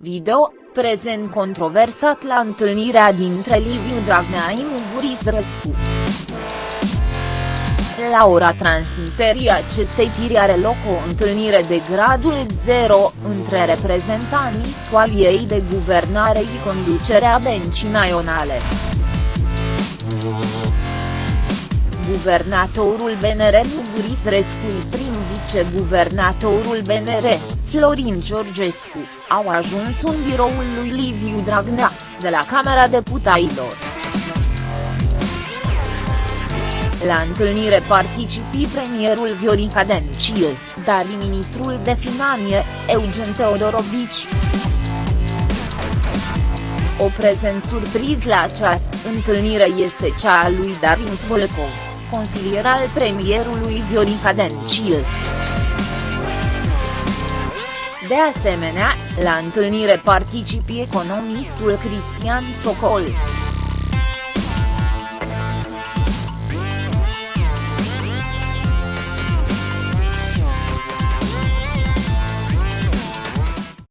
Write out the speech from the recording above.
video, prezent controversat la întâlnirea dintre Liviu Dragnea și Muguris Răscu. La ora transmiterii acestei tiri are loc o întâlnire de gradul 0 între reprezentanții coaliei de guvernare și conducerea bencii naționale. Guvernatorul BNR Muguris Rescu prim viceguvernatorul BNR, Florin Georgescu, au ajuns în biroul lui Liviu Dragnea, de la Camera Deputaților. La întâlnire participi premierul Viorica Dencil, dar și ministrul de finanțe, Eugen Teodorovici. O prezent surpriz la această întâlnire este cea a lui Darius Vâlcov, consilier al premierului Viorica Dencil. De asemenea, la întâlnire participi economistul Cristian Socol.